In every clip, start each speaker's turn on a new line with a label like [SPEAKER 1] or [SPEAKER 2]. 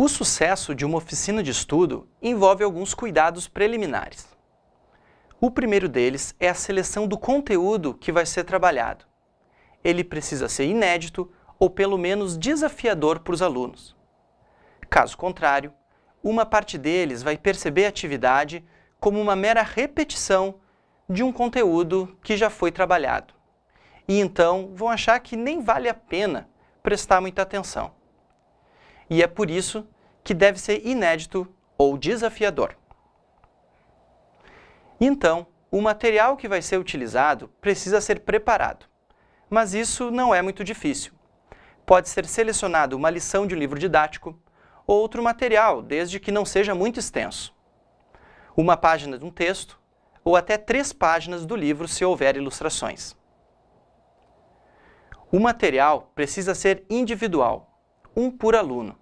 [SPEAKER 1] O sucesso de uma oficina de estudo envolve alguns cuidados preliminares. O primeiro deles é a seleção do conteúdo que vai ser trabalhado. Ele precisa ser inédito ou pelo menos desafiador para os alunos. Caso contrário, uma parte deles vai perceber a atividade como uma mera repetição de um conteúdo que já foi trabalhado. E então vão achar que nem vale a pena prestar muita atenção. E é por isso que deve ser inédito ou desafiador. Então, o material que vai ser utilizado precisa ser preparado. Mas isso não é muito difícil. Pode ser selecionado uma lição de um livro didático, ou outro material, desde que não seja muito extenso. Uma página de um texto, ou até três páginas do livro se houver ilustrações. O material precisa ser individual, um por aluno.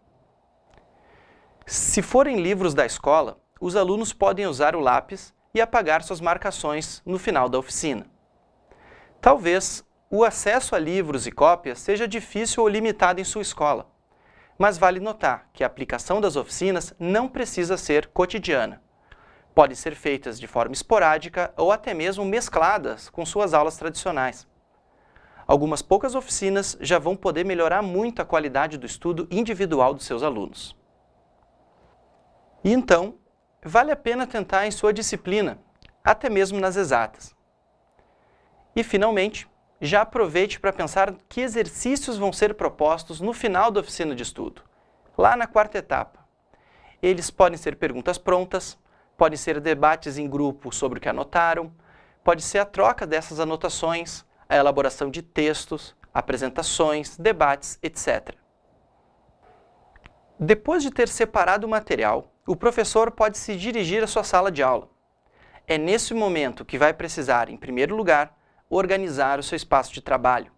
[SPEAKER 1] Se forem livros da escola, os alunos podem usar o lápis e apagar suas marcações no final da oficina. Talvez o acesso a livros e cópias seja difícil ou limitado em sua escola, mas vale notar que a aplicação das oficinas não precisa ser cotidiana. Podem ser feitas de forma esporádica ou até mesmo mescladas com suas aulas tradicionais. Algumas poucas oficinas já vão poder melhorar muito a qualidade do estudo individual dos seus alunos. E então, vale a pena tentar em sua disciplina, até mesmo nas exatas. E, finalmente, já aproveite para pensar que exercícios vão ser propostos no final da oficina de estudo, lá na quarta etapa. Eles podem ser perguntas prontas, podem ser debates em grupo sobre o que anotaram, pode ser a troca dessas anotações, a elaboração de textos, apresentações, debates, etc. Depois de ter separado o material, o professor pode se dirigir à sua sala de aula. É nesse momento que vai precisar, em primeiro lugar, organizar o seu espaço de trabalho.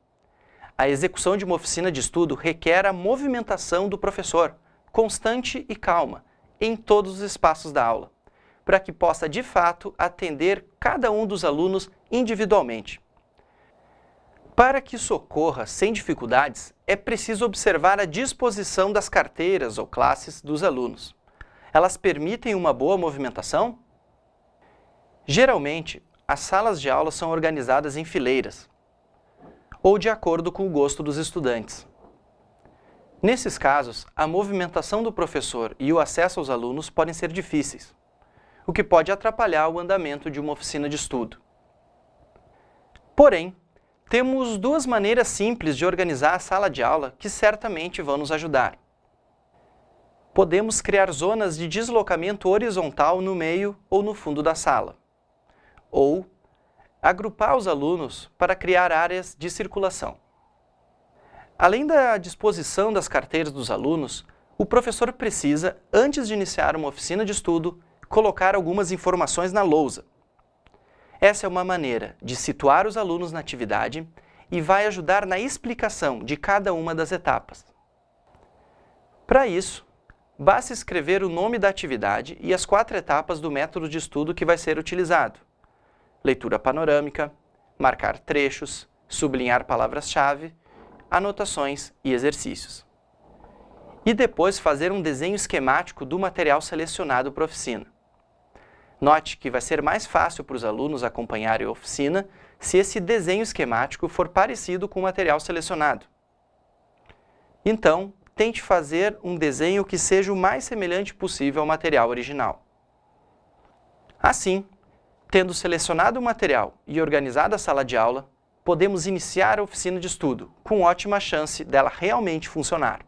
[SPEAKER 1] A execução de uma oficina de estudo requer a movimentação do professor, constante e calma, em todos os espaços da aula, para que possa, de fato, atender cada um dos alunos individualmente. Para que isso ocorra sem dificuldades, é preciso observar a disposição das carteiras ou classes dos alunos elas permitem uma boa movimentação? Geralmente, as salas de aula são organizadas em fileiras, ou de acordo com o gosto dos estudantes. Nesses casos, a movimentação do professor e o acesso aos alunos podem ser difíceis, o que pode atrapalhar o andamento de uma oficina de estudo. Porém, temos duas maneiras simples de organizar a sala de aula que certamente vão nos ajudar podemos criar zonas de deslocamento horizontal no meio ou no fundo da sala. Ou agrupar os alunos para criar áreas de circulação. Além da disposição das carteiras dos alunos, o professor precisa, antes de iniciar uma oficina de estudo, colocar algumas informações na lousa. Essa é uma maneira de situar os alunos na atividade e vai ajudar na explicação de cada uma das etapas. Para isso, basta escrever o nome da atividade e as quatro etapas do método de estudo que vai ser utilizado. Leitura panorâmica, marcar trechos, sublinhar palavras-chave, anotações e exercícios. E depois fazer um desenho esquemático do material selecionado para a oficina. Note que vai ser mais fácil para os alunos acompanharem a oficina se esse desenho esquemático for parecido com o material selecionado. Então, tente fazer um desenho que seja o mais semelhante possível ao material original. Assim, tendo selecionado o material e organizado a sala de aula, podemos iniciar a oficina de estudo, com ótima chance dela realmente funcionar.